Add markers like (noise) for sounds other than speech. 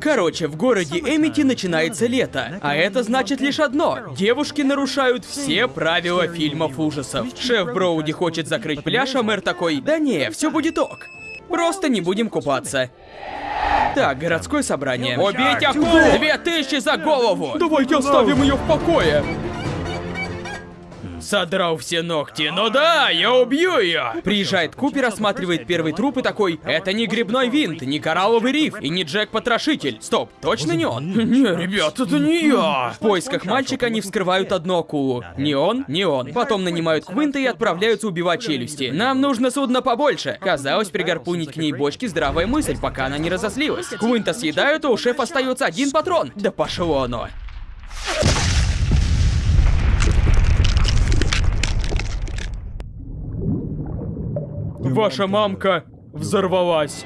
Короче, в городе Эмити начинается лето, а это значит лишь одно. Девушки нарушают все правила фильмов ужасов. Шеф Броуди хочет закрыть пляж, а мэр такой, да не, все будет ок. Просто не будем купаться. Так, городское собрание. Убить акулу! Две тысячи за голову! Давайте оставим ее в покое! Содрал все ногти. Ну да, я убью ее. Приезжает Купер, осматривает первый труп и такой, это не грибной винт, не коралловый риф и не Джек-потрошитель. Стоп, точно не он? (laughs) Не, ребят, это не я. В поисках мальчика они вскрывают одну акулу. Не он, не он. Потом нанимают Квинта и отправляются убивать челюсти. Нам нужно судно побольше. Казалось, пригорпунить к ней бочки здравая мысль, пока она не разозлилась. Квинта съедают, а у шефа остается один патрон. Да пошло оно. Ваша мамка взорвалась.